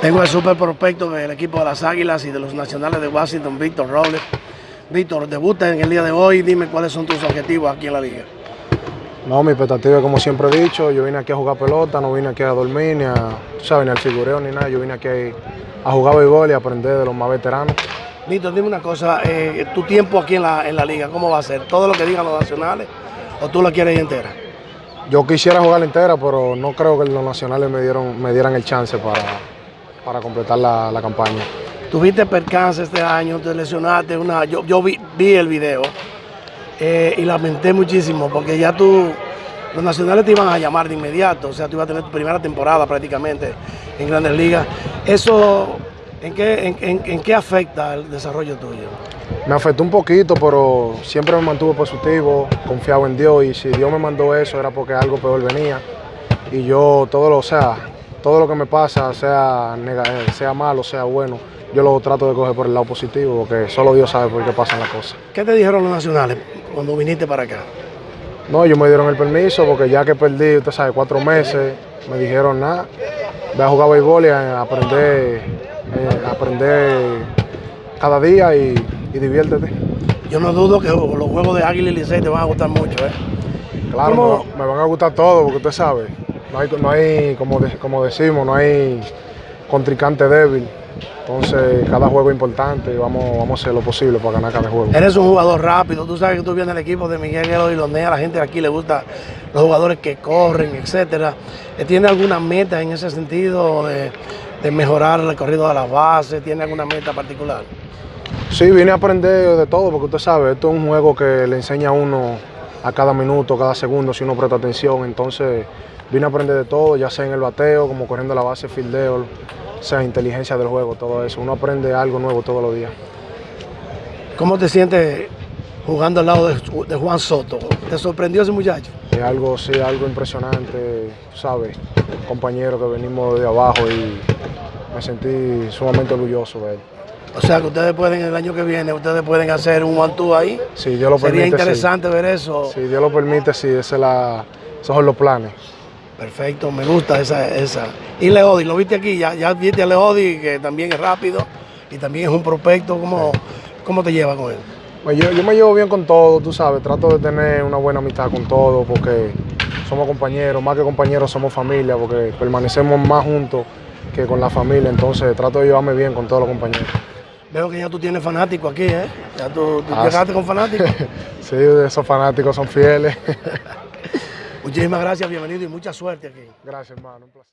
Tengo el super prospecto del equipo de las Águilas y de los Nacionales de Washington, Víctor Robles. Víctor, debuta en el día de hoy, dime cuáles son tus objetivos aquí en la liga. No, mi expectativa, como siempre he dicho, yo vine aquí a jugar pelota, no vine aquí a dormir, ni a, sabes, ni al figureo, ni nada. Yo vine aquí a jugar béisbol y aprender de los más veteranos. Víctor, dime una cosa, eh, tu tiempo aquí en la, en la liga, ¿cómo va a ser? ¿Todo lo que digan los nacionales o tú la quieres ir entera? Yo quisiera jugar entera, pero no creo que los nacionales me, dieron, me dieran el chance para, para completar la, la campaña. Tuviste percance este año, te lesionaste, una, yo, yo vi, vi el video eh, y lamenté muchísimo porque ya tú, los nacionales te iban a llamar de inmediato, o sea, tú ibas a tener tu primera temporada prácticamente en Grandes Ligas. ¿Eso en qué, en, en, en qué afecta el desarrollo tuyo? Me afectó un poquito, pero siempre me mantuve positivo, confiado en Dios y si Dios me mandó eso era porque algo peor venía. Y yo todo lo, o sea, todo lo que me pasa, sea, sea malo, sea bueno, yo lo trato de coger por el lado positivo, porque solo Dios sabe por qué pasan las cosas. ¿Qué te dijeron los nacionales cuando viniste para acá? No, ellos me dieron el permiso, porque ya que perdí, usted sabe, cuatro meses, me dijeron nada, ve a jugar béisbol y a aprender, eh, aprender cada día y, y, diviértete. Yo no dudo que los juegos de Águila y Licey te van a gustar mucho, ¿eh? Claro, me, me, van a gustar todos, porque usted sabe, no hay, no hay como, de, como decimos, no hay contrincante débil. Entonces, cada juego es importante y vamos, vamos a hacer lo posible para ganar cada juego. Eres un jugador rápido, tú sabes que tú vienes al equipo de Miguel Guerrero y Lonea, a la gente de aquí le gusta los jugadores que corren, etcétera. ¿Tiene alguna meta en ese sentido de, de mejorar el recorrido de las bases? ¿Tiene alguna meta particular? Sí, vine a aprender de todo, porque usted sabe, esto es un juego que le enseña a uno a cada minuto, cada segundo, si uno presta atención. Entonces, vine a aprender de todo, ya sea en el bateo, como corriendo la base, fildeo, sea inteligencia del juego, todo eso. Uno aprende algo nuevo todos los días. ¿Cómo te sientes jugando al lado de, de Juan Soto? ¿Te sorprendió ese muchacho? Es algo, sí, algo impresionante, ¿sabes? Compañero que venimos de abajo y me sentí sumamente orgulloso de él. O sea que ustedes pueden, el año que viene, ustedes pueden hacer un one ahí. Sí, Dios lo Sería permite. interesante sí. ver eso. Si Dios lo permite, sí, esa es la, esos son los planes. Perfecto, me gusta esa. esa. Y Leodi, lo viste aquí, ya, ya viste a Leodi, que también es rápido y también es un prospecto. ¿Cómo, cómo te llevas con él? Pues yo, yo, me llevo bien con todo, tú sabes, trato de tener una buena amistad con todo porque somos compañeros, más que compañeros somos familia, porque permanecemos más juntos que con la familia, entonces trato de llevarme bien con todos los compañeros. Veo que ya tú tienes fanáticos aquí, ¿eh? Ya tú, tú ah, llegaste sí. con fanáticos. sí, esos fanáticos son fieles. Muchísimas gracias, bienvenido y mucha suerte aquí. Gracias, hermano. Un placer.